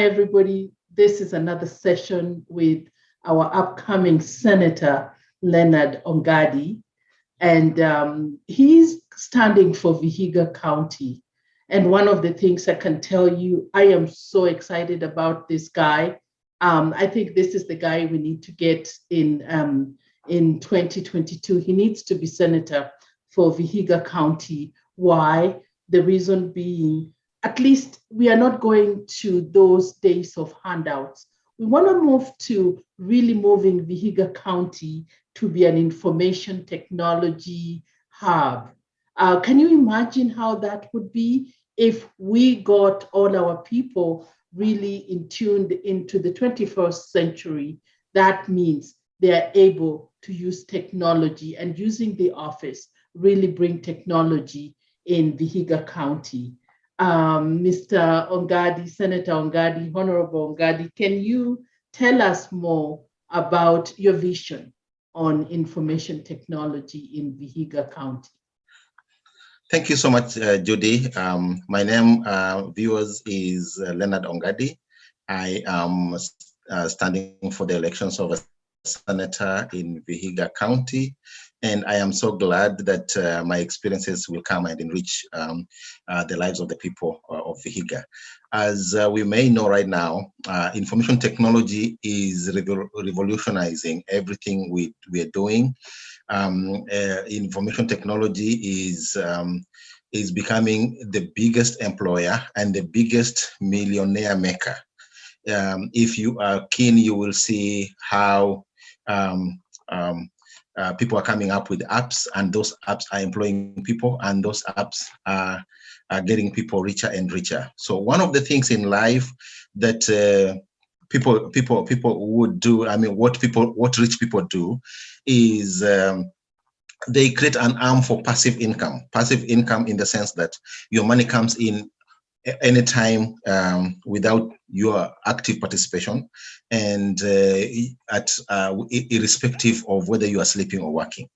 Hi, everybody. This is another session with our upcoming Senator, Leonard Ongadi. And um, he's standing for Vihiga County. And one of the things I can tell you, I am so excited about this guy. Um, I think this is the guy we need to get in, um, in 2022. He needs to be senator for Vihiga County. Why? The reason being, at least we are not going to those days of handouts. We want to move to really moving Vihiga County to be an information technology hub. Uh, can you imagine how that would be if we got all our people really in tuned into the 21st century? That means they are able to use technology and using the office really bring technology in Vihiga County. Um, Mr. Ongadi, Senator Ongadi, Honorable Ongadi, can you tell us more about your vision on information technology in Vihiga County? Thank you so much, uh, Judy. Um, my name, uh, viewers, is uh, Leonard Ongadi. I am uh, standing for the elections of senator in Vihiga County. And I am so glad that uh, my experiences will come and enrich um, uh, the lives of the people uh, of Vihiga. As uh, we may know right now, uh, information technology is revolutionizing everything we, we are doing. Um, uh, information technology is um, is becoming the biggest employer and the biggest millionaire maker. Um, if you are keen, you will see how um, um, uh, people are coming up with apps and those apps are employing people and those apps are, are getting people richer and richer. So one of the things in life that uh, people people people would do, I mean, what people what rich people do is um, they create an arm for passive income. Passive income in the sense that your money comes in anytime um, without your active participation and uh, at uh, irrespective of whether you are sleeping or working.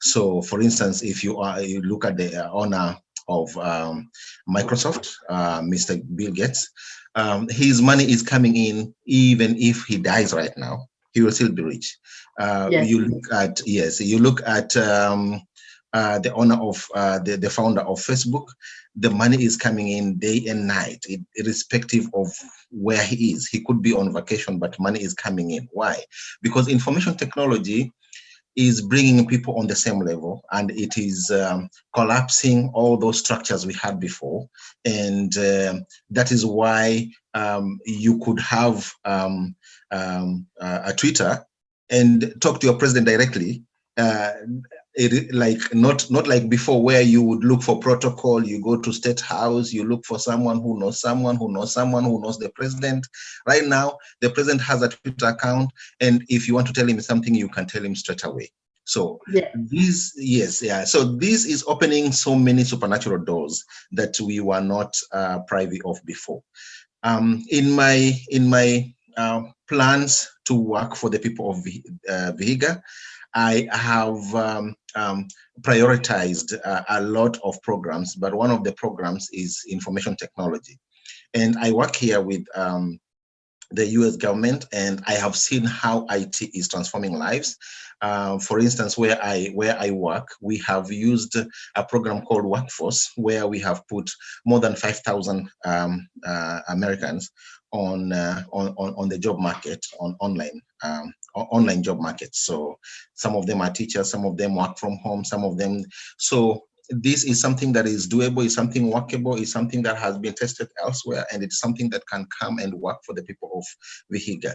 So for instance, if you are you look at the uh, owner of um, Microsoft, uh, Mr. Bill Gates, um, his money is coming in even if he dies right now, he will still be rich. Uh, yes. You look at, yes, you look at um, uh, the owner of uh, the, the founder of Facebook, the money is coming in day and night, irrespective of where he is. He could be on vacation, but money is coming in. Why? Because information technology is bringing people on the same level and it is um, collapsing all those structures we had before. And uh, that is why um, you could have um, um a Twitter and talk to your president directly uh, it, like not not like before where you would look for protocol you go to state house you look for someone who knows someone who knows someone who knows the president. Right now the president has a twitter account and if you want to tell him something you can tell him straight away. So yeah. this yes yeah. So this is opening so many supernatural doors that we were not uh, privy of before. Um in my in my uh, plans to work for the people of uh, Vihiga I have um, um, prioritized uh, a lot of programs, but one of the programs is information technology. And I work here with um, the US government and I have seen how IT is transforming lives. Uh, for instance, where I where I work, we have used a program called Workforce, where we have put more than 5,000 um, uh, Americans on, uh, on, on on the job market on online um, online job market. So some of them are teachers, some of them work from home, some of them. So this is something that is doable, is something workable, is something that has been tested elsewhere, and it's something that can come and work for the people of Vihiga.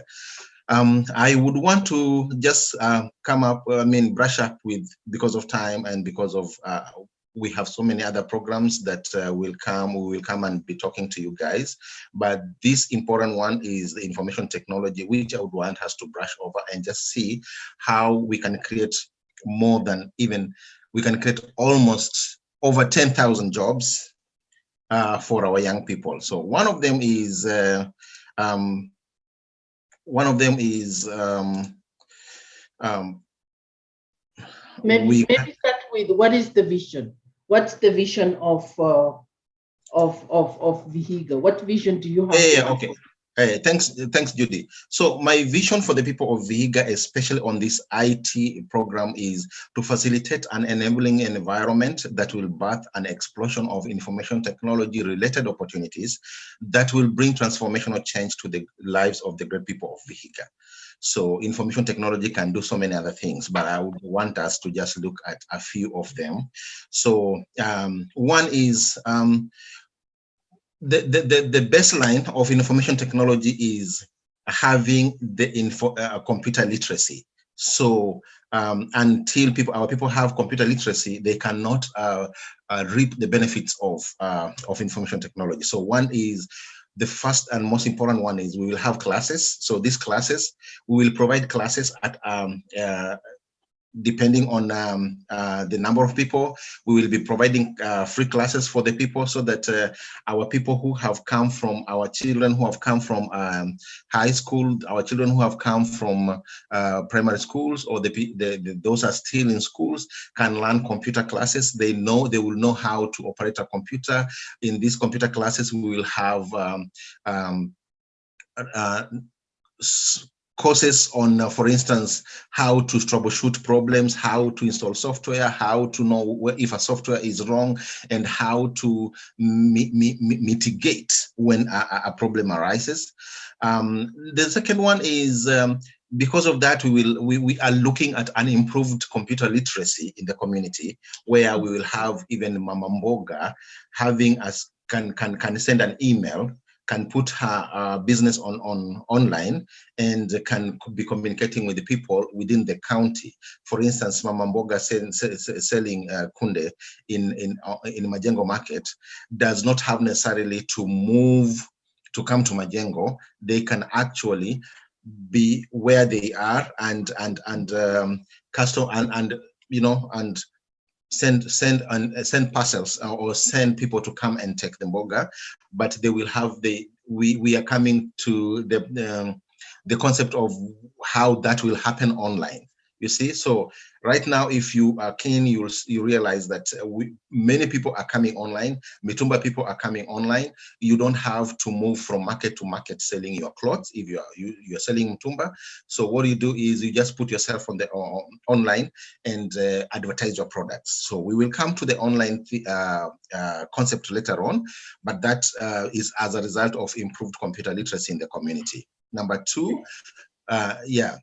Um, I would want to just uh, come up, I mean, brush up with, because of time and because of uh, we have so many other programs that uh, will come, we will come and be talking to you guys. But this important one is the information technology, which I would want us to brush over and just see how we can create more than even, we can create almost over 10,000 jobs uh, for our young people. So one of them is, uh, um, one of them is, um, um, maybe, maybe start with what is the vision? what's the vision of uh, of of of Vihiga? What vision do you have? Yeah, okay. Hey, thanks, thanks, Judy. So my vision for the people of Vihiga, especially on this IT program, is to facilitate an enabling environment that will birth an explosion of information technology related opportunities that will bring transformational change to the lives of the great people of Vihiga. So information technology can do so many other things, but I would want us to just look at a few of them. So um, one is um, the, the, the, the baseline of information technology is having the info, uh, computer literacy. So um, until people, our people have computer literacy, they cannot uh, uh, reap the benefits of uh, of information technology. So one is the first and most important one is we will have classes. So these classes, we will provide classes at um, uh, depending on um, uh, the number of people, we will be providing uh, free classes for the people so that uh, our people who have come from, our children who have come from um, high school, our children who have come from uh, primary schools or the, the, the, those are still in schools can learn computer classes. They know, they will know how to operate a computer. In these computer classes, we will have um, um uh, courses on, uh, for instance, how to troubleshoot problems, how to install software, how to know if a software is wrong, and how to mi mi mitigate when a, a, problem arises. Um, the second one is um, because of that, we will we, we are looking at an improved computer literacy in the community, where we will have even Mama Mboga having us can can can send an email can put her uh, business on, on online and can be communicating with the people within the county. For instance, Mama Mboga sell, selling uh, kunde in, in, uh, in Majengo market does not have necessarily to move to come to Majengo. They can actually be where they are and and and um, custom and and you know and send send and uh, send parcels uh, or send people to come and take the mboga but they will have the we we are coming to the um, the concept of how that will happen online you see so right now if you are keen you you realize that uh, we, many people are coming online. Mitumba people are coming online. You don't have to move from market to market selling your clothes if you are you, you're selling mitumba. So what you do is you just put yourself on the uh, online and uh, advertise your products. So we will come to the online uh, uh concept later on but that uh, is as a result of improved computer literacy in the community. Number two yeah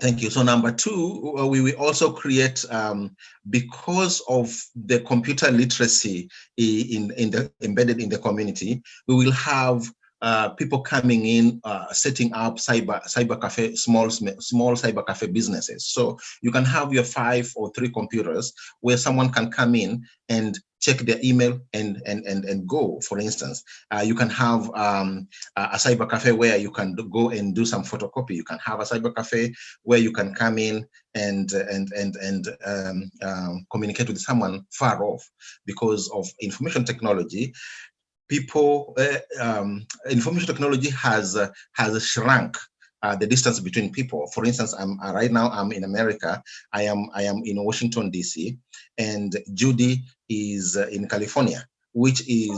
Thank you. So number two, uh, we will also create, um, because of the computer literacy in, in the embedded in the community, we will have uh, people coming in, uh, setting up cyber cyber cafe, small small cyber cafe businesses. So you can have your five or three computers where someone can come in and check their email and and and, and go. For instance uh, you can have um, a cyber cafe where you can go and do some photocopy. You can have a cyber cafe where you can come in and and and and um, um, communicate with someone far off because of information technology. People, uh, information technology has uh, has shrunk uh, the distance between people. For instance, I'm uh, right now I'm in America. I am I am in Washington D.C. and Judy is uh, in California, which is.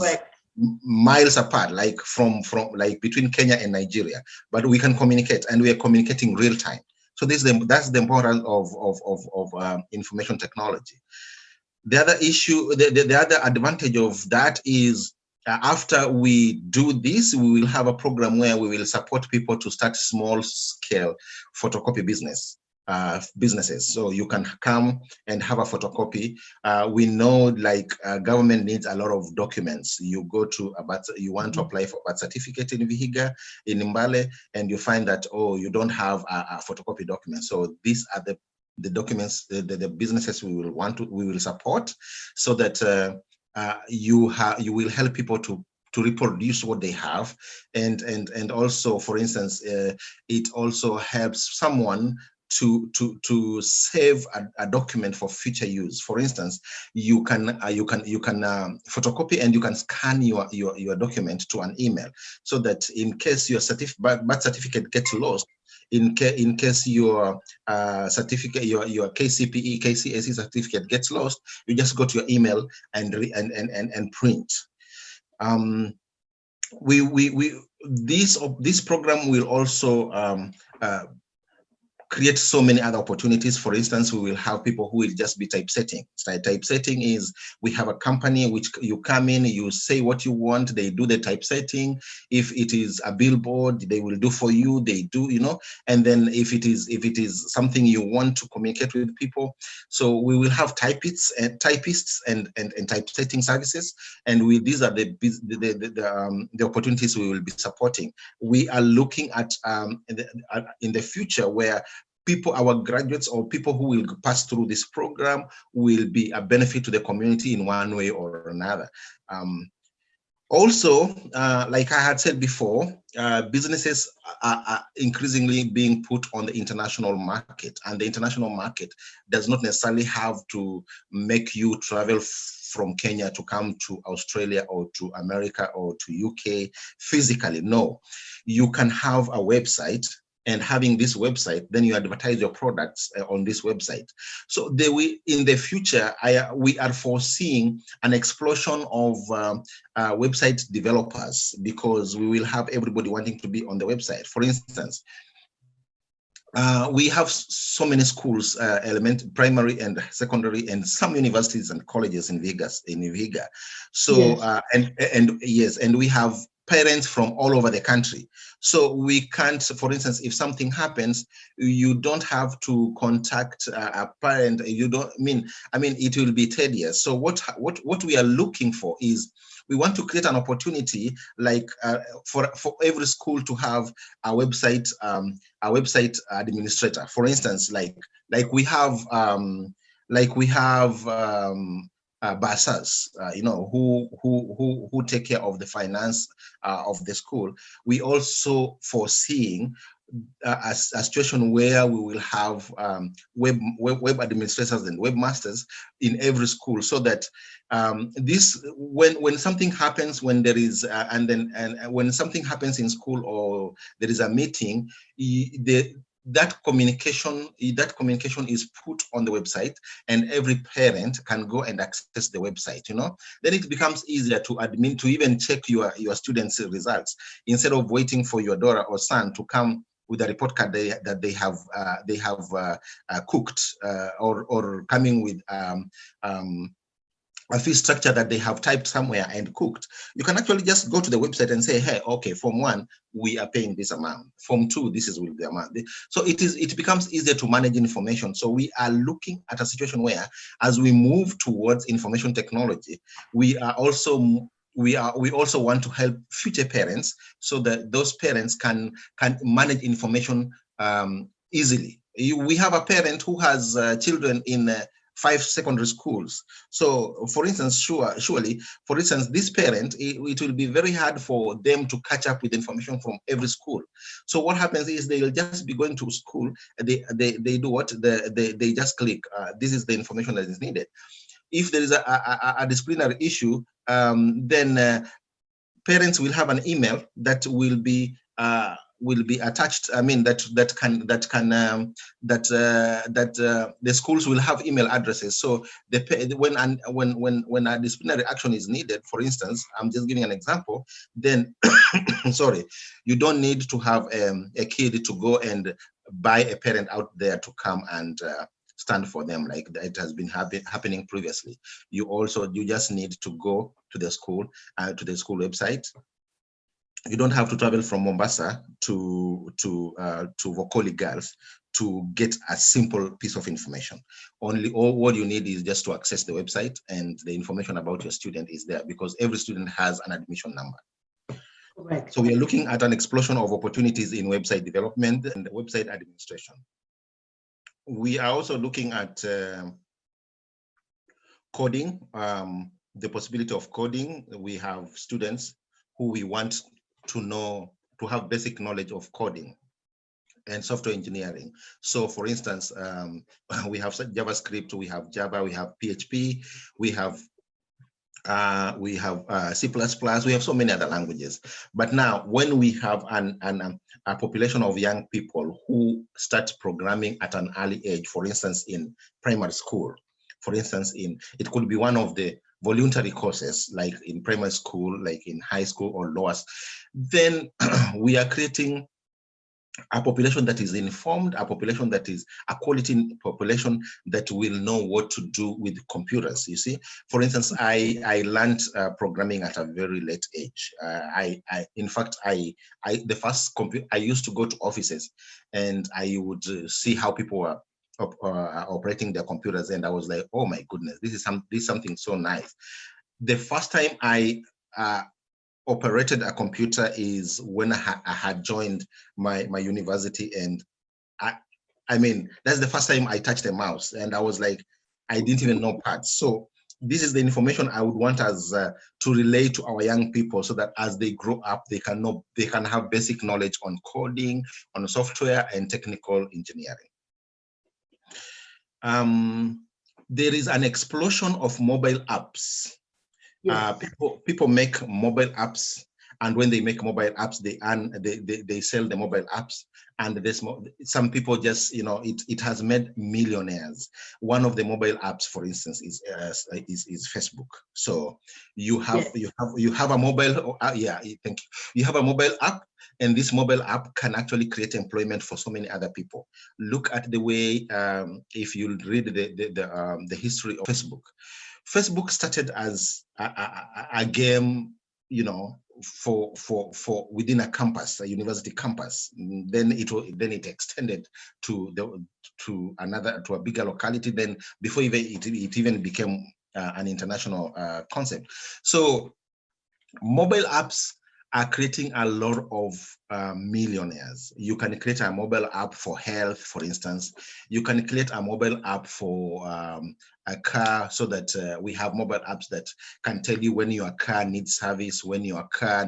miles apart like from from like between kenya and nigeria but we can communicate and we are communicating real time so this is the, that's the importance of of of, of um, information technology the other issue the, the, the other advantage of that is after we do this, we will have a program where we will support people to start small scale photocopy business uh, businesses. So you can come and have a photocopy. Uh, we know like uh, government needs a lot of documents. You go to a birth, you want to mm-hmm. apply for birth certificate in Vihiga, in Mbale, and you find that, oh, you don't have a, a photocopy document. So these are the the documents, the, the, the, businesses we will want to, we will support so that uh, you have you will help people to to reproduce what they have. And and and also for instance uh, it also helps someone to to to save a, a, document for future use. For instance you can uh, you can you can um, photocopy and you can scan your, your your document to an email so that in case your certif birth certificate gets lost in, in case your uh, certificate, your, your KCPE, KCSE certificate gets lost, you just go to your email and, and, and, and, and print. Um, we, we, we, this, this program will also um, uh, create so many other opportunities. For instance, we will have people who will just be typesetting. So typesetting is we have a company which you come in, you say what you want, they do the typesetting. If it is a billboard, they will do for you, they do, you know, and then if it is if it is something you want to communicate with people, so we will have typists and typists and and, and typesetting services, and we these are the the the, the, um, the opportunities we will be supporting. We are looking at um, in, the, in the future where people, our graduates or people who will pass through this program will be a benefit to the community in one way or another. Um, also, uh, like I had said before, uh, businesses are, are, increasingly being put on the international market and the international market does not necessarily have to make you travel from Kenya to come to Australia or to America or to UK physically. No, you can have a website and having this website, then you advertise your products uh, on this website. So they will, in the future, I, we are foreseeing an explosion of um, uh, website developers because we will have everybody wanting to be on the website. For instance, uh, we have so many schools, uh, element, primary and secondary, and some universities and colleges in Vegas, in Vihiga. So, yes. Uh, and and yes, and we have parents from all over the country. So we can't, for instance, if something happens, you don't have to contact a parent. You don't I mean, I mean, it will be tedious. So what, what, what we are looking for is we want to create an opportunity like uh, for, for every school to have a website, um, a website administrator. For instance, like, like we have, um, like we have um, uh, bursars, uh, you know, who who who who take care of the finance uh, of the school. We also foreseeing uh, a, a, situation where we will have um, web, web, web administrators and webmasters in every school, so that um, this when when something happens, when there is uh, and then and when something happens in school or there is a meeting, the that communication that communication is put on the website and every parent can go and access the website you know? Then it becomes easier to admin to even check your your students results. Instead of waiting for your daughter or son to come with a report card they, that they have uh, they have uh, uh, cooked uh, or or coming with um, um, a fee structure that they have typed somewhere and cooked, you can actually just go to the website and say, hey, okay, form one, we are paying this amount. Form two, this is with the amount. So it is it becomes easier to manage information. So we are looking at a situation where as we move towards information technology, we are also we are we also want to help future parents so that those parents can can manage information um, easily. We have a parent who has uh, children in uh, five secondary schools. So for instance, sure, surely, for instance, this parent, it, it, will be very hard for them to catch up with information from every school. So what happens is they'll just be going to school, they, they, they do what? They, they, they just click, uh, this is the information that is needed. If there is a, a, a disciplinary issue, um, then uh, parents will have an email that will be uh, will be attached. I mean that that can that can um, that uh, that uh, the schools will have email addresses. So the when and when when when a disciplinary action is needed, for instance, I'm just giving an example. Then, sorry, you don't need to have um, a kid to go and buy a parent out there to come and uh, stand for them like it has been happen, happening previously. You also you just need to go to the school uh, to the school website you don't have to travel from Mombasa to to uh, to Vokoli Girls to get a simple piece of information. Only all what you need is just to access the website and the information about your student is there because every student has an admission number. Correct. So we are looking at an explosion of opportunities in website development and website administration. We are also looking at uh, coding, um, the possibility of coding. We have students who we want to know, to have basic knowledge of coding and software engineering. So for instance, um, we have JavaScript, we have Java, we have PHP, we have uh, we have uh, C++, we have so many other languages. But now when we have an, an, um, a population of young people who start programming at an early age, for instance, in primary school, for instance, in it could be one of the voluntary courses, like in primary school, like in high school or lower, then we are creating a population that is informed, a population that is a quality population that will know what to do with computers. You see, for instance, I I learned uh, programming at a very late age. Uh, I, I in fact I I the first computer I used to go to offices, and I would uh, see how people were op uh, operating their computers, and I was like, oh my goodness, this is some this is something so nice. The first time I uh, operated a computer is when I, ha I, had joined my, my university and I, I mean, that's the first time I touched a mouse and I was like, I didn't even know parts. So this is the information I would want us uh, to relay to our young people so that as they grow up, they can know, they can have basic knowledge on coding, on software and technical engineering. Um, there is an explosion of mobile apps uh, yes. Uh, people people make mobile apps, and when they make mobile apps, they earn they they, they sell the mobile apps, and there's some people just you know it it has made millionaires. One of the mobile apps, for instance, is uh, is is Facebook. So you have you have you have a mobile uh, yeah thank you you have a mobile app and this mobile app can actually create employment for so many other people. Look at the way, um, if you read the, the, the, um, the history of Facebook, Facebook started as a, a, a game, you know, for for for within a campus, a university campus. Then it will then it extended to the to another to a bigger locality. Then before even it, it even became uh, an international uh, concept. So mobile apps are creating a lot of uh, millionaires. You can create a mobile app for health, for instance. You can create a mobile app for um, a car so that uh, we have mobile apps that can tell you when your car needs service, when your car,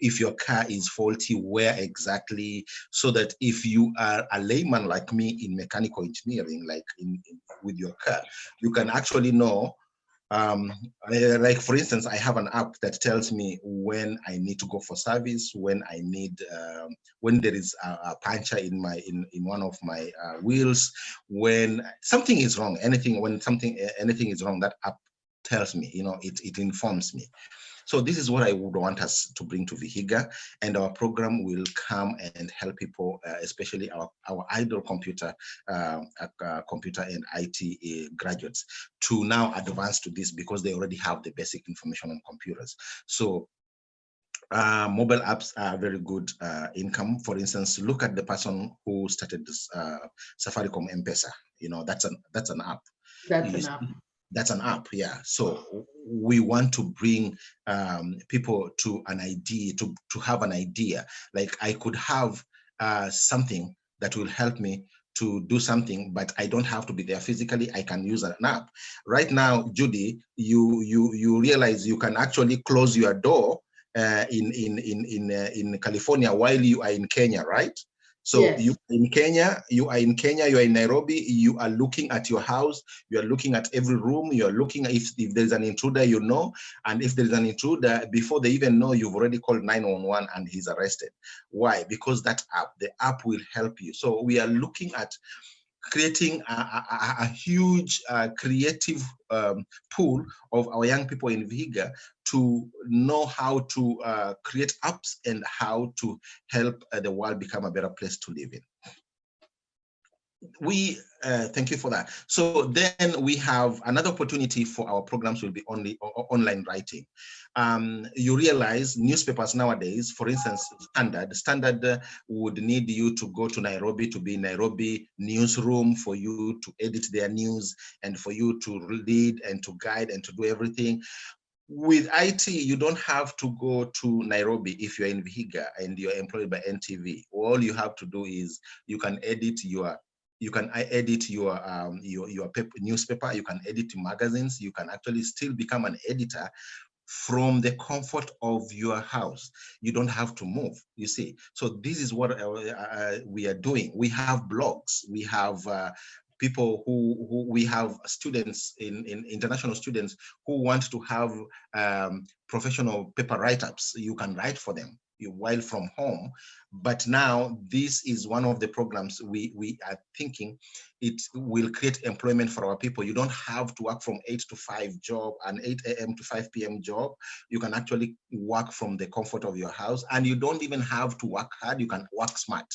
if your car is faulty, where exactly, so that if you are a layman like me in mechanical engineering, like in, in with your car, you can actually know um, like for instance, I have an app that tells me when I need to go for service, when I need, um, when there is a, a, puncture in my in in one of my uh, wheels, when something is wrong, anything when something anything is wrong, that app tells me, you know, it it informs me. So this is what I would want us to bring to Vihiga, and our program will come and help people, uh, especially our, our idle computer, uh, uh, computer and IT uh, graduates, to now advance to this because they already have the basic information on computers. So uh, mobile apps are very good uh, income. For instance, look at the person who started this uh, Safaricom M-Pesa. You know, that's an that's an app. That's an app that's an app yeah. So we want to bring um, people to an idea to to have an idea. Like i could have uh, something that will help me to do something but i don't have to be there physically. I can use an app. Right now judy you you you realize you can actually close your door uh, in in in in uh, in california while you are in kenya right so yes. you in Kenya, you are in Kenya, you are in Nairobi, you are looking at your house, you are looking at every room, you are looking if, if there's an intruder, you know, and if there's an intruder, before they even know, you've already called 911 and he's arrested. Why? Because that app, the app will help you. So we are looking at creating a, a, a huge uh, creative um, pool of our young people in Vihiga to know how to uh, create apps and how to help uh, the world become a better place to live in we uh, thank you for that. So then we have another opportunity for our programs will be only online writing. Um, you realize newspapers nowadays, for instance, Standard, Standard uh, would need you to go to Nairobi to be Nairobi newsroom for you to edit their news and for you to lead and to guide and to do everything with IT, you don't have to go to Nairobi if you're in Vihiga and you're employed by NTV. All you have to do is you can edit your you can edit your um, your your paper, newspaper you can edit magazines you can actually still become an editor from the comfort of your house. You don't have to move you see. So this is what uh, uh, we are doing. We have blogs. We have uh, people who, who we have students in, in international students who want to have um, professional paper write-ups. You can write for them while from home. But now this is one of the programs we, we are thinking it will create employment for our people. You don't have to work from 8 to 5 job, an 8 a.m. to 5 p.m. job. You can actually work from the comfort of your house and you don't even have to work hard. You can work smart.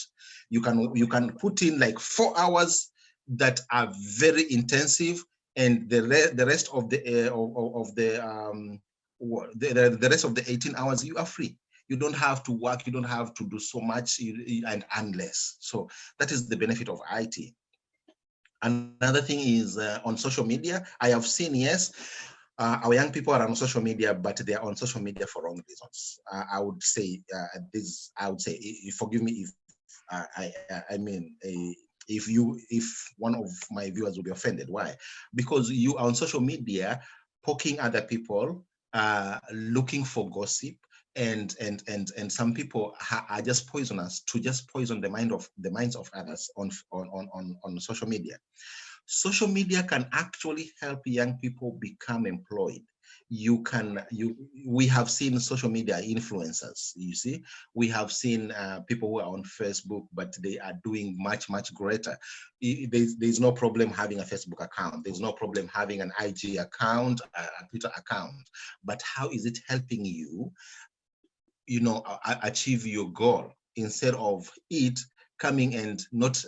You can, you can put in like four hours that are very intensive and the, re the rest of the, uh, of, of, the, um, the, the rest of the 18 hours, you are free you don't have to work, you don't have to do so much and earn less. So that is the benefit of IT. Another thing is uh, on social media, I have seen, yes, uh, our young people are on social media, but they are on social media for wrong reasons. Uh, I would say uh, this, I would say, forgive me if uh, I, I mean, if you, if one of my viewers will be offended, why? Because you are on social media poking other people, uh, looking for gossip, and and and and some people are just poisonous to just poison the mind of the minds of others on on on on social media. Social media can actually help young people become employed. You can you we have seen social media influencers you see. We have seen uh, people who are on facebook but they are doing much much greater. There's, there's no problem having a facebook account. There's no problem having an ig account a twitter account. But how is it helping you you know, achieve your goal instead of it coming and not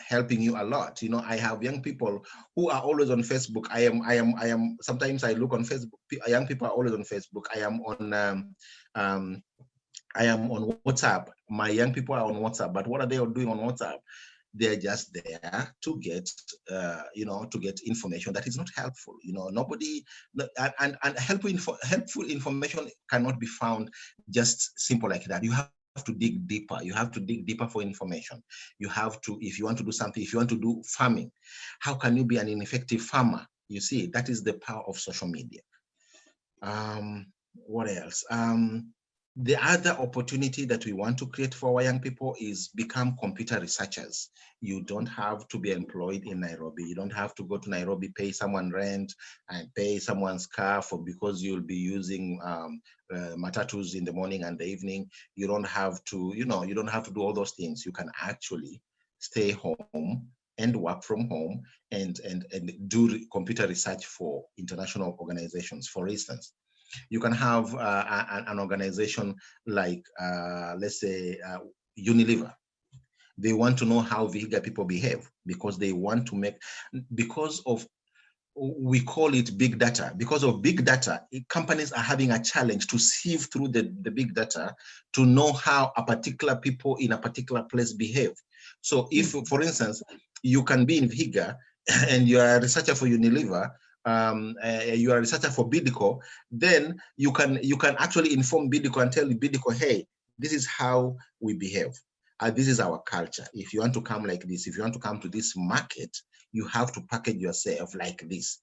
helping you a lot. You know, I have young people who are always on Facebook. I am, I am, I am, sometimes I look on Facebook, young people are always on Facebook. I am on, um, um, I am on WhatsApp. My young people are on WhatsApp, but what are they doing on WhatsApp? They're just there to get uh, you know to get information that is not helpful you know. Nobody and and helpful info, helpful information cannot be found just simple like that. You have to dig deeper. You have to dig deeper for information. You have to if you want to do something if you want to do farming how can you be an ineffective farmer? You see that is the power of social media. Um what else? Um the other opportunity that we want to create for our young people is become computer researchers. You don't have to be employed in Nairobi. You don't have to go to Nairobi, pay someone rent and pay someone's car for because you'll be using um, uh, matatus in the morning and the evening. You don't have to, you know, you don't have to do all those things. You can actually stay home and work from home and, and, and do computer research for international organizations, for instance you can have uh, an organization like, uh, let's say, uh, Unilever. They want to know how Vihiga people behave because they want to make, because of we call it big data because of big data companies are having a challenge to sieve through the, the big data to know how a particular people in a particular place behave so if for instance you can be in vihiga and you are a researcher for unilever um, uh, you are a researcher for BIDCO, then you can you can actually inform BIDCO and tell BIDCO, hey, this is how we behave. Uh, this is our culture. If you want to come like this, if you want to come to this market, you have to package yourself like this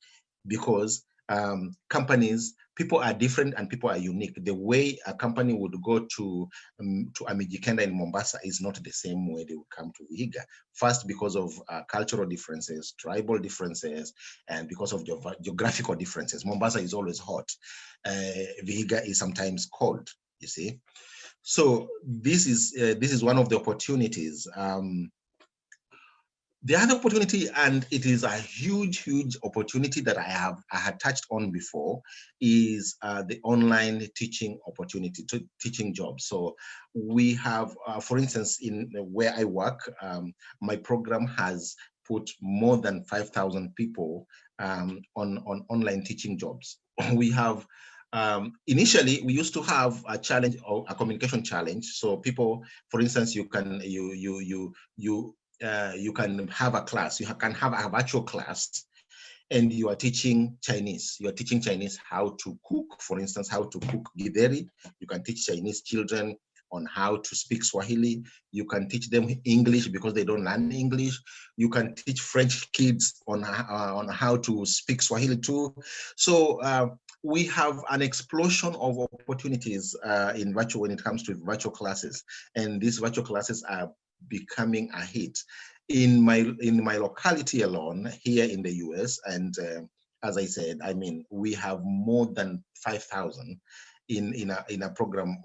because um, companies, people are different and people are unique. The way a company would go to um, to a Mijikenda in Mombasa is not the same way they would come to Vihiga. First, because of uh, cultural differences, tribal differences, and because of ge geographical differences. Mombasa is always hot. Uh, Vihiga is sometimes cold, you see. So this is uh, this is one of the opportunities um, the other opportunity, and it is a huge, huge opportunity that I have I had touched on before, is uh, the online teaching opportunity, to teaching jobs. So we have, uh, for instance, in where I work, um, my program has put more than 5,000 people um, on, on online teaching jobs. we have um, initially we used to have a challenge or a communication challenge so people for instance you can you you you you uh, you can have a class, you can have a virtual class and you are teaching Chinese. You are teaching Chinese how to cook, for instance, how to cook githeri. You can teach Chinese children on how to speak Swahili. You can teach them English because they don't learn English. You can teach French kids on, uh, on how to speak Swahili too. So uh, we have an explosion of opportunities uh, in virtual when it comes to virtual classes. And these virtual classes are becoming a hit in my in my locality alone here in the US and uh, as I said I mean we have more than 5,000 in in a in a program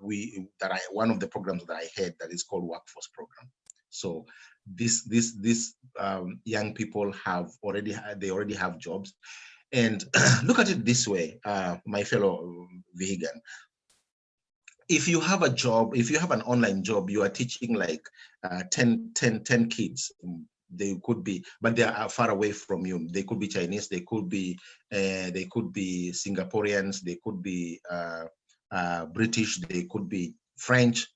we that I one of the programs that I had that is called Workforce Program. So this this this um, young people have already they already have jobs, and look at it this way, uh, my fellow vegan. If you have a job, if you have an online job, you are teaching like uh, 10, 10, 10 kids they could be but they are far away from you. They could be chinese they could be uh, they could be singaporeans they could be uh, uh, british they could be french.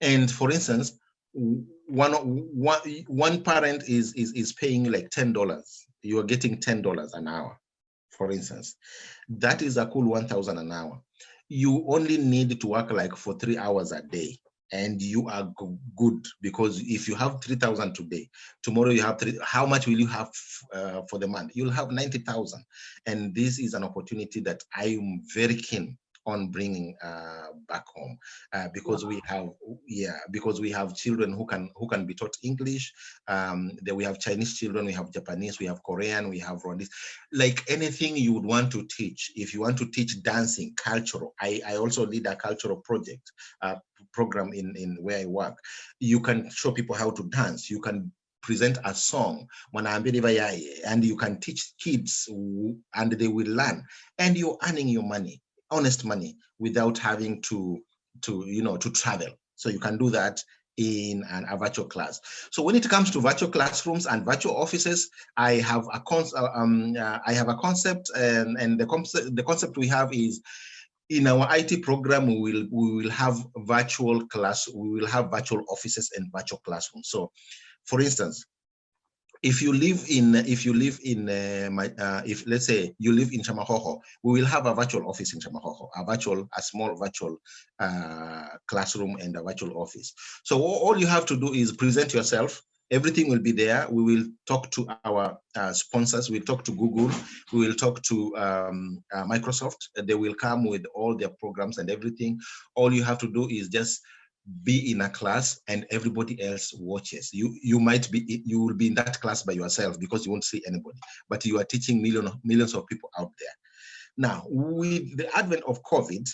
And for instance one one one parent is is is paying like ten dollars. You are getting ten dollars an hour for instance. That is a cool 1000 an hour you only need to work like for three hours a day and you are good because if you have 3000 today tomorrow you have three how much will you have uh, for the month? You'll have 90000 and this is an opportunity that i am very keen on bringing uh, back home uh, because wow. we have yeah because we have children who can who can be taught English. Um, then we have Chinese children, we have Japanese, we have Korean, we have Rwandese. Like anything you would want to teach, if you want to teach dancing, cultural. I I also lead a cultural project uh, program in in where I work. You can show people how to dance. You can present a song and you can teach kids and they will learn and you're earning your money honest money without having to to you know to travel so you can do that in an, a virtual class. So when it comes to virtual classrooms and virtual offices, I have a con uh, um, uh, I have a concept, and, and the concept the concept we have is in our IT program we will we will have virtual class we will have virtual offices and virtual classrooms. So, for instance, if you live in if you live in uh, my uh, if let's say you live in Chamahoho, we will have a virtual office in Chamahoho, a virtual a small virtual uh, classroom and a virtual office. So all you have to do is present yourself. Everything will be there. We will talk to our uh, sponsors. We'll talk to Google. We will talk to um, uh, Microsoft. They will come with all their programs and everything. All you have to do is just be in a class and everybody else watches. You you might be you will be in that class by yourself because you won't see anybody but you are teaching million millions of people out there. Now with the advent of covid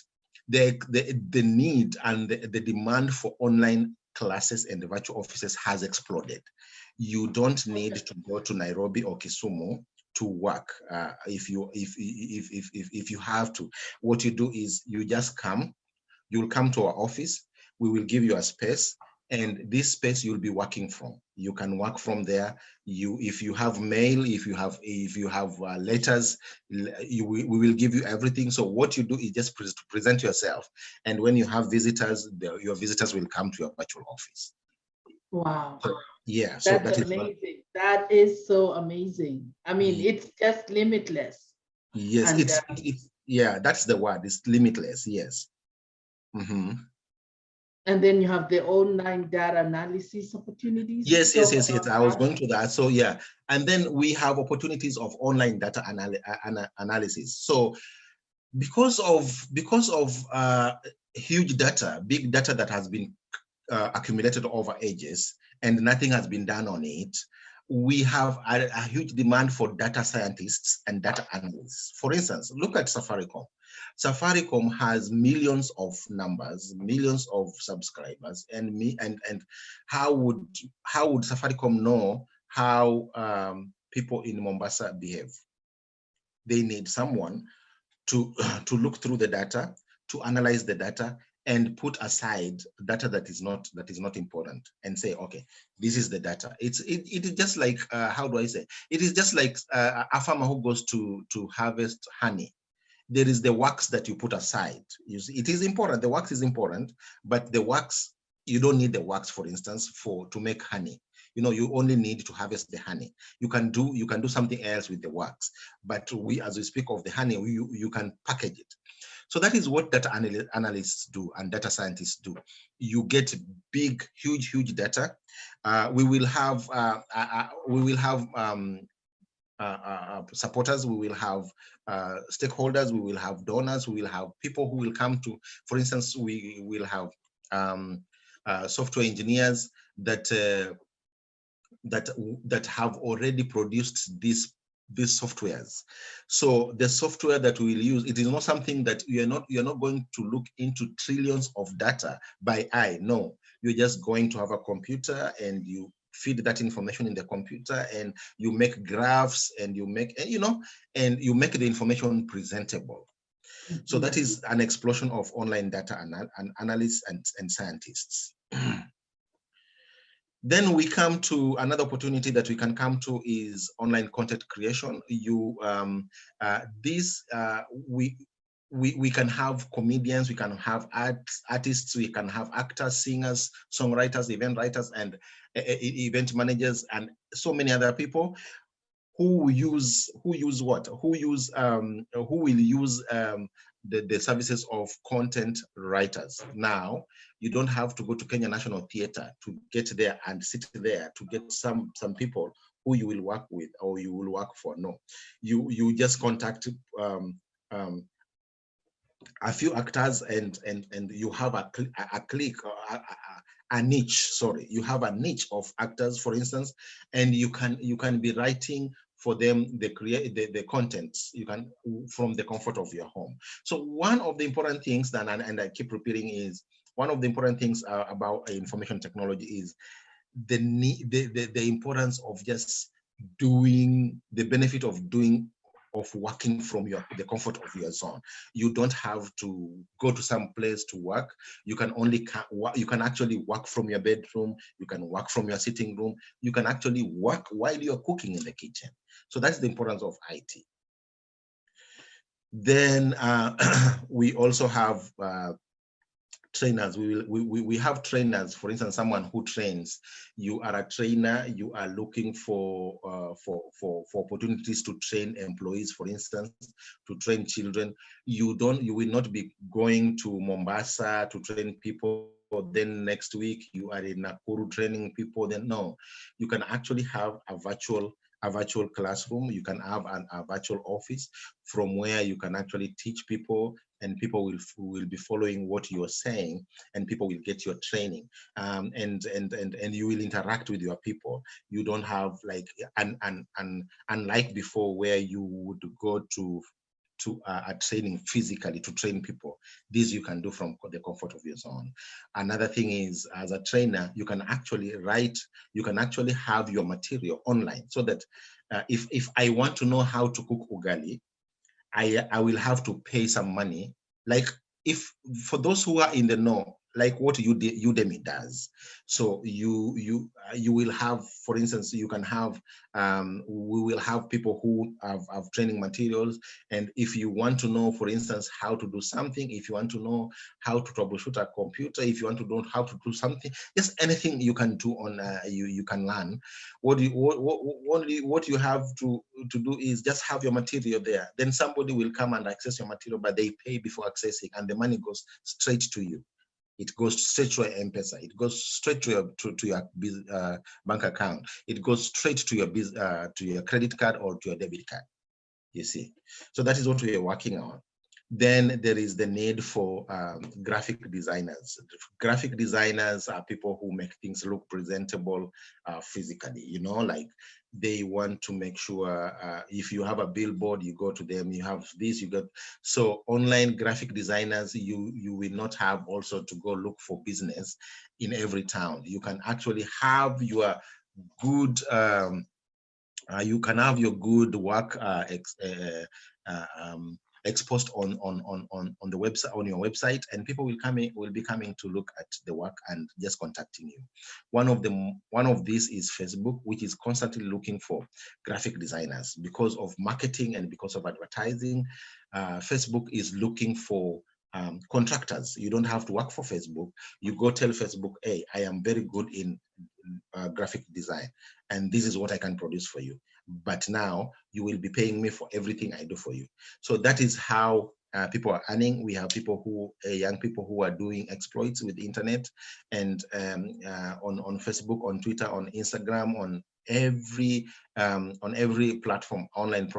the the, the need and the, the demand for online classes and the virtual offices has exploded. You don't need to go to nairobi or kisumu to work uh, if you if, if if if if you have to. What you do is you just come you'll come to our office we will give you a space and this space you'll be working from. You can work from there. You if you have mail if you have if you have uh, letters you we will give you everything. So what you do is just pre present yourself and when you have visitors the, your visitors will come to your virtual office. Wow. So, yeah that's so that amazing. Is that is so amazing. I mean yeah. it's just limitless. Yes and, it's, uh, it's yeah that's the word. It's limitless yes. Mm -hmm. And then you have the online data analysis opportunities. Yes, yes, yes, yes. I was going to that. So yeah, and then we have opportunities of online data anal analysis. So because of because of uh, huge data, big data that has been uh, accumulated over ages, and nothing has been done on it, we have a, a, huge demand for data scientists and data analysts. For instance, look at Safaricom. Safaricom has millions of numbers, millions of subscribers, and me and and how would how would Safaricom know how um, people in Mombasa behave? They need someone to to look through the data, to analyze the data, and put aside data that is not that is not important and say okay this is the data. It's it, it is just like uh, how do i say? It is just like uh, a farmer who goes to to harvest honey there is the works that you put aside. You see, it is important. The works is important but the works you don't need the wax for instance for to make honey. You know you only need to harvest the honey. You can do you can do something else with the wax but we as we speak of the honey you you can package it. So that is what data analysts do and data scientists do. You get big, huge, huge data. Uh, we will have uh, uh, uh we will have um, Uh, uh, uh, supporters, we will have stakeholders, we will have donors, we will have people who will come to, for instance, we will have um, software engineers that that that have already produced these these softwares. So the software that we will use, it is not something that you're not you're not going to look into trillions of data by eye. No, you're just going to have a computer and you feed that information in the computer and you make graphs and you make you know and you make the information presentable. So that is an explosion of online data and, and analysts and, and scientists. Then we come to another opportunity that we can come to is online content creation. You um, uh, this uh, we we we can have comedians, we can have art artists, we can have actors, singers, songwriters, event writers, and event managers, and so many other people who use who use what who use um, who will use um, the, the services of content writers. Now, you don't have to go to Kenya National Theatre to get there and sit there to get some, some people who you will work with or you will work for. No, you, you just contact um, um, a few actors and and and you have a, a click a, a, niche sorry. You have a niche of actors for instance and you can you can be writing for them the create the, the contents. You can from the comfort of your home. So one of the important things that and, and i keep repeating is one of the important things uh, about information technology is the the, the the importance of just doing the benefit of doing of working from your the comfort of your zone. You don't have to go to some place to work. You can only you can actually work from your bedroom. You can work from your sitting room. You can actually work while you're cooking in the kitchen. So that's the importance of it then uh, we also have uh, trainers. We will we, we have trainers. For instance someone who trains you are a trainer you are looking for uh, for for for opportunities to train employees for instance to train children. You don't you will not be going to mombasa to train people then next week. You are in nakuru training people then no. You can actually have a virtual a virtual classroom. You can have an, a virtual office from where you can actually teach people and people will will be following what you're saying and people will get your training. Um, and and and and you will interact with your people. You don't have like and and and unlike before where you would go to to uh, a training physically to train people. This you can do from the comfort of your zone. Another thing is as a trainer you can actually write you can actually have your material online so that uh, if if i want to know how to cook ugali I, I will have to pay some money. Like if for those who are in the know, like what Udemy does. So you you you will have, for instance, you can have um, we will have people who have, have training materials, and if you want to know, for instance, how to do something, if you want to know how to troubleshoot a computer, if you want to know how to do something, just anything you can do on uh, you you can learn. What you what what what, what you have to to do is just have your material there. Then somebody will come and access your material, but they pay before accessing, and the money goes straight to you it goes straight to your M-Pesa. It goes straight to your to, to your uh, bank account. It goes straight to your uh, to your credit card or to your debit card. You see, so that is what we are working on. Then there is the need for um, graphic designers. Graphic designers are people who make things look presentable uh, physically. You know, like they want to make sure uh, if you have a billboard you go to them you have this you got so online graphic designers you you will not have also to go look for business in every town. You can actually have your good um, uh, you can have your good work uh, uh, uh um, exposed on on on on on the website on your website and people will come in will be coming to look at the work and just contacting you. One of them one of these is facebook which is constantly looking for graphic designers. Because of marketing and because of advertising uh, facebook is looking for um, contractors. You don't have to work for facebook. You go tell facebook hey i am very good in uh, graphic design and this is what i can produce for you but now you will be paying me for everything I do for you. So that is how uh, people are earning. We have people who, uh, young people who are doing exploits with the internet and um, uh, on, on Facebook, on Twitter, on Instagram, on every um, on every platform, online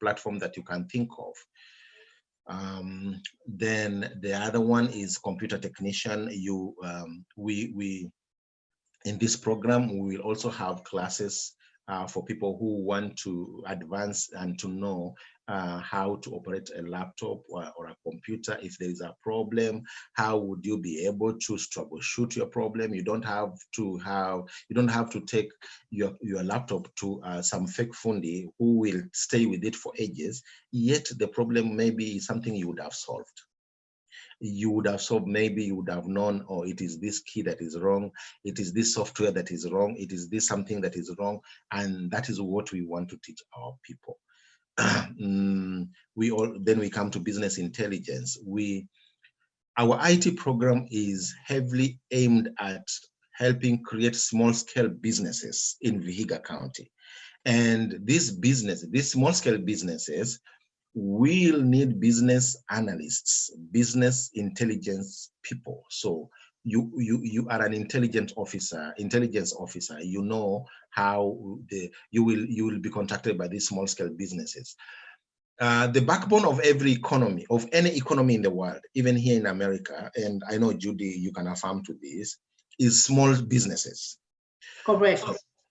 platform that you can think of. Um, then the other one is computer technician. You, um, we, we, in this program, we will also have classes uh, for people who want to advance and to know uh, how to operate a laptop or, or, a computer. If there is a problem, how would you be able to troubleshoot your problem? You don't have to have, you don't have to take your, your laptop to uh, some fake fundi who will stay with it for ages, yet the problem may be something you would have solved you would have solved maybe you would have known or oh, it is this key that is wrong. It is this software that is wrong. It is this something that is wrong. And that is what we want to teach our people. Mm, we all then we come to business intelligence. We our IT program is heavily aimed at helping create small scale businesses in Vihiga County. And these business, these small scale businesses will need business analysts, business intelligence people. So you you you are an intelligent officer, intelligence officer. You know how the you will you will be contacted by these small scale businesses. Uh, the backbone of every economy, of any economy in the world, even here in America, and I know Judy, you can affirm to this, is small businesses. Correct.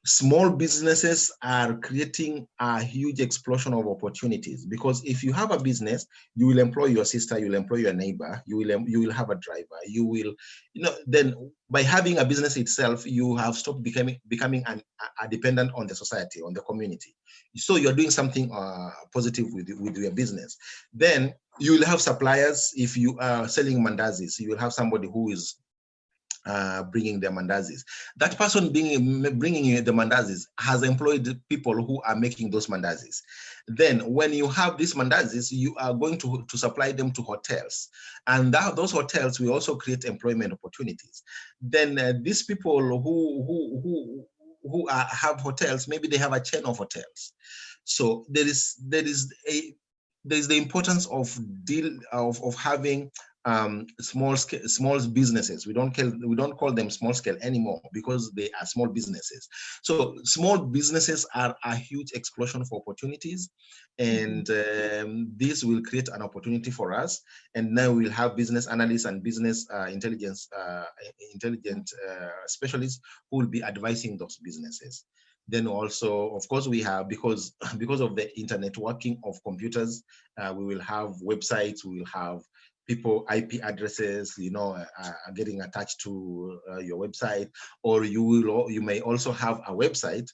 Small businesses are creating a huge explosion of opportunities. Because if you have a business you will employ your sister you will employ your neighbor you will you will have a driver you will you know then by having a business itself you have stopped becoming becoming an, a dependent on the society on the community. So you're doing something uh, positive with with your business. Then you will have suppliers if you are selling mandazis. You will have somebody who is uh, bringing the mandazis. That person being, bringing the mandazis has employed people who are making those mandazis. Then when you have these mandazis, you are going to, to supply them to hotels. And that, those hotels will also create employment opportunities. Then uh, these people who, who, who, who are, have hotels, maybe they have a chain of hotels. So there is, there is a, there is the importance of deal of, of having um, small scale, small businesses. We don't call we don't call them small scale anymore because they are small businesses. So small businesses are a huge explosion of opportunities, and um, this will create an opportunity for us. And now we'll have business analysts and business uh, intelligence uh, intelligent uh, specialists who will be advising those businesses then also of course we have because because of the internet working of computers uh, we will have websites we will have people IP addresses, you know, uh, are getting attached to uh, your website, or you will, you may also have a website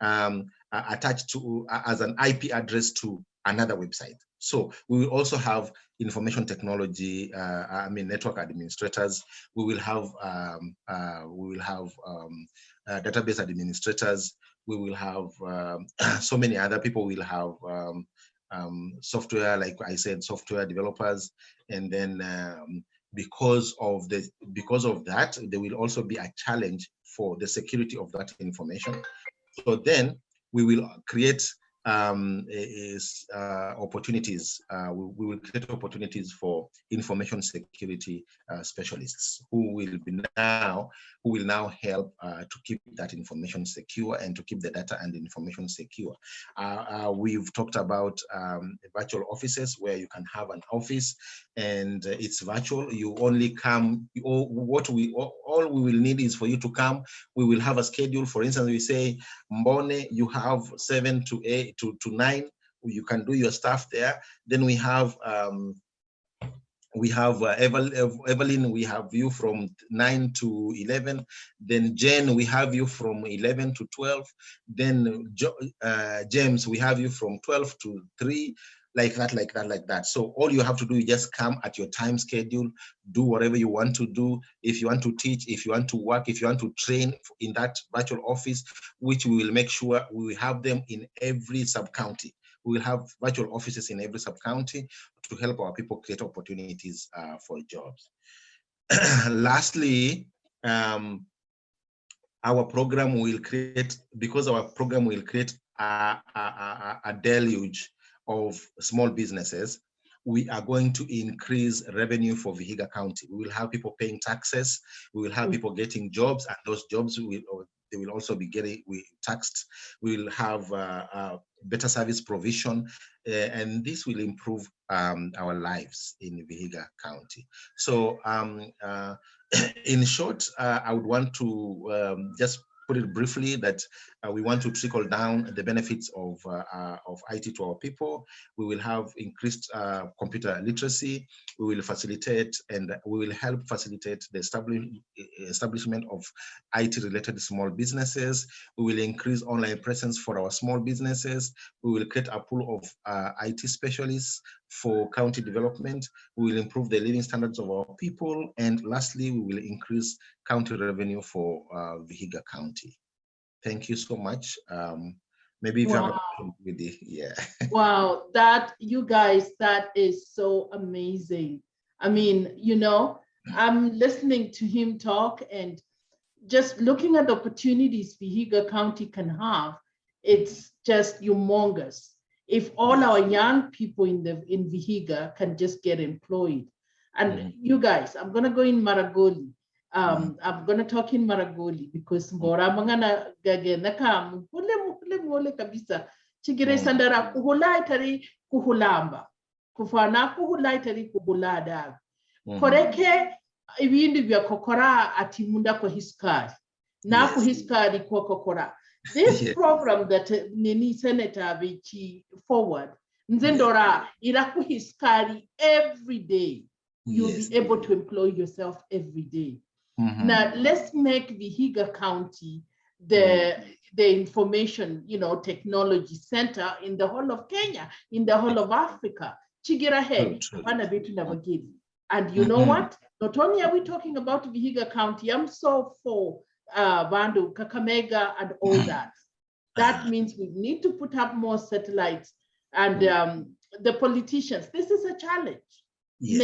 um, attached to as an IP address to another website. So we will also have information technology, uh, I mean, network administrators. We will have, um, uh, we will have um, uh, database administrators. We will have um, so many other people. Will have um, software, like I said, software developers, and then um, because of the because of that, there will also be a challenge for the security of that information. So then we will create um, is uh, opportunities. Uh, we, we, will create opportunities for information security uh, specialists who will be now who will now help uh, to keep that information secure and to keep the data and the information secure. Uh, uh, we've talked about um, virtual offices where you can have an office and it's virtual. You only come. What we all, all we will need is for you to come. We will have a schedule. For instance, we say Mbone, you have seven to eight to, to nine, you can do your stuff there. Then we have um, we have uh, Evelyn, we have you from 9 to 11. Then Jen, we have you from 11 to 12. Then uh, James, we have you from 12 to 3 like that, like that, like that. So all you have to do is just come at your time schedule, do whatever you want to do. If you want to teach, if you want to work, if you want to train in that virtual office, which we will make sure we have them in every sub-county. We will have virtual offices in every sub-county to help our people create opportunities uh, for jobs. Lastly, um, our program will create, because our program will create a, a, a, a deluge of small businesses, we are going to increase revenue for Vihiga County. We will have people paying taxes. We will have mm. people getting jobs, and those jobs will they will also be getting we taxed. We will have uh, uh, better service provision, uh, and this will improve um, our lives in Vihiga County. So, um, uh, in short, uh, I would want to um, just put it briefly that uh, we want to trickle down the benefits of, uh, uh, of IT to our people. We will have increased uh, computer literacy. We will facilitate and we will help facilitate the establishment of IT-related small businesses. We will increase online presence for our small businesses. We will create a pool of uh, IT specialists for county development. We will improve the living standards of our people. And lastly, we will increase county revenue for uh, Vihiga County. Thank you so much. Um, maybe if wow. you have a with yeah. wow, that, you guys, that is so amazing. I mean, you know, I'm listening to him talk and just looking at the opportunities Vihiga County can have, it's just humongous if all our young people in the in Vihiga can just get employed. And mm. you guys, I'm gonna go in Maragoli. Um, mm. I'm gonna talk in Maragoli because mbora mangana gagena kam hule mole kabisa. Chigire mm. sandara kuhula itari kuhulamba. Kufana kuhula itari kuhulada. Mm. Koreke ibindi vya kokora ati munda kwa hiskari. Na yes. hiskari kwa kokora. This program that uh, Nini Senator Vichi forward, Nzendora, iraku hiskari every day. You'll yes. be able to employ yourself every day. Mm -hmm. Now let's make Vihiga County the mm -hmm. the information, you know, technology center in the whole of Kenya, in the whole of Africa. Chigirahe, And you know mm -hmm. what? Not only are we talking about Vihiga County, I'm so for uh, Bandu, Kakamega, and all that. That means we need to put up more satellites and mm. um, the politicians. This is a challenge. Yes.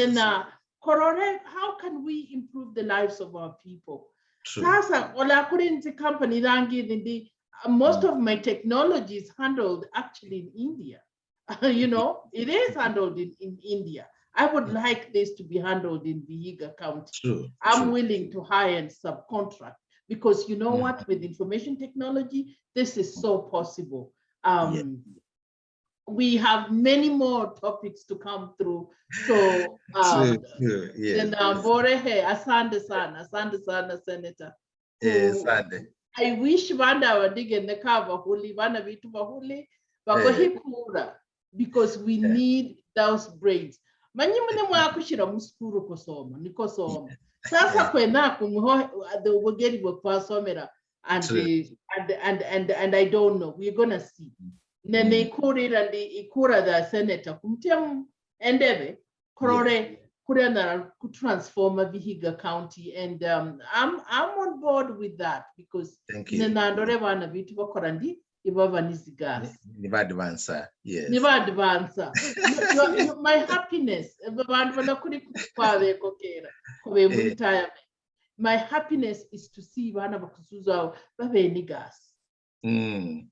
Uh, how can we improve the lives of our people? Sasa, ola kurinzi company rangi uh, most mm. of my technology is handled actually in India. you know, it is handled in, in India. I would mm. like this to be handled in Vihiga County. True, I'm true. willing to hire and subcontract because you know yeah. what, with information technology, this is so possible. Um. We have many more topics to come through. So, um, true, Yeah. And um, Borehe, asante sana, asante sana, Senator. Yes, asante. I wish vanda wadige neka vahuli, vana vitu vahuli, vakohikura, because we need those brains. Manyi mune mwakushira muskuru kusoma, nikosoma. Sasa kwena the wageri kwasomera and and and and and I don't know. We're gonna see. Nene kurira ndi ikura the senator kumtia endeve korore kurena transform Vihiga County and um, I'm I'm on board with that because nenandore vana vitu vakora ndi ibava nizigasi nivadvansa yes. Nivadvansa my happiness vanhu vana kuri kwavekokera kuve muretirement my happiness is to see vana vakuzuza vave nigasi mm.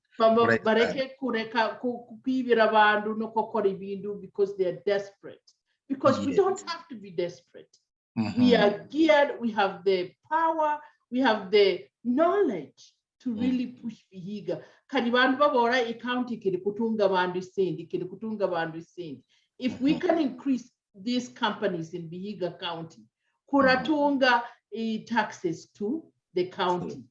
Vareke kureka kuivira vanhu nokokora ibindu because they are desperate because yes. we don't have to be desperate mm -hmm. we are geared we have the power we have the knowledge to mm. really push Vihiga. Kati bantu babora county kiri kutunga bandu isindi, kiri kutunga isindi. If we mm-hmm. can increase these companies in Vihiga County, kuratunga mm. taxes to the county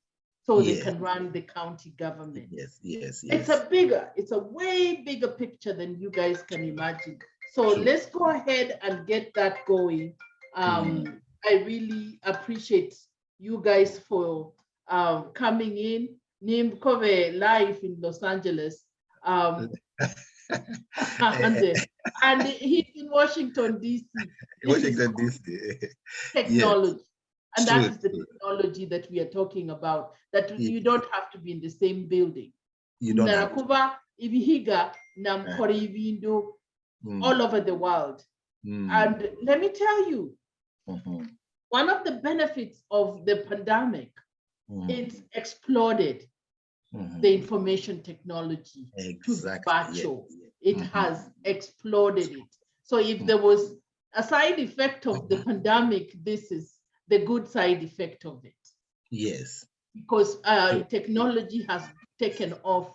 so yeah. they can run the county government. Yes, yes, yes. It's a bigger, it's a way bigger picture than you guys can imagine. So let's go ahead and get that going. Um, mm. I really appreciate you guys for um, coming in. Nim Kove live in Los Angeles. Um, and, and he's in Washington, D.C. Washington, D.C. Technology. And that is the technology that we are talking about, that yeah. you don't have to be in the same building. You don't Narakuba, Ibihiga, mm. all over the world. Mm. And let me tell you, mm -hmm. one of the benefits of the pandemic mm. it's exploded mm-hmm. the information technology exactly. to virtual. Yeah, yeah. It mm-hmm. has exploded it. So if mm. there was a side effect of the mm-hmm. pandemic, this is the good side effect of it. Yes. Because uh, technology has taken off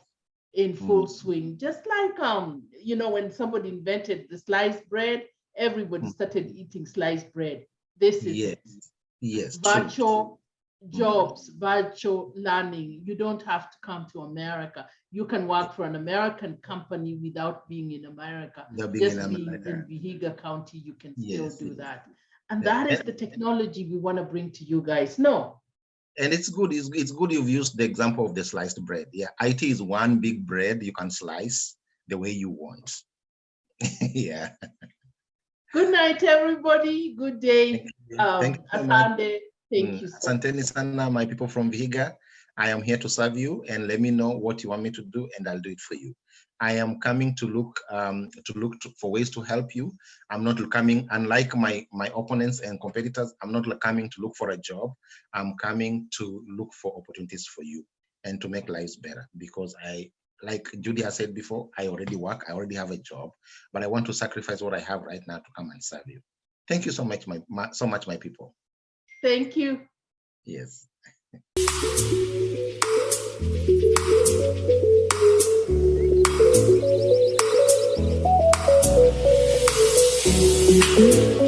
in full mm. swing, just like um, you know, when somebody invented the sliced bread, everybody mm. started eating sliced bread. This is yes, yes, virtual jobs, virtual learning. You don't have to come to America. You can work for an American company without being in America. Being Just in being America. in Vihiga County, you can still Yes, do yes. that. And that is the technology we want to bring to you guys. No, And it's good. It's, it's good you've used the example of the sliced bread. Yeah, IT is one big bread you can slice the way you want. yeah. good night, everybody. Good day. Um, Thank you. Asante. Thank Mm, you. so Asanteni sana, my people from Vihiga. I am here to serve you and let me know what you want me to do and I'll do it for you. I am coming to look um, to look to, for ways to help you. I'm not coming, unlike my my opponents and competitors, I'm not coming to look for a job. I'm coming to look for opportunities for you and to make lives better because I like Judy has said before, I already work, I already have a job, but I want to sacrifice what I have right now to come and serve you. Thank you so much, my, my so much, my people. Thank you. Yes. you.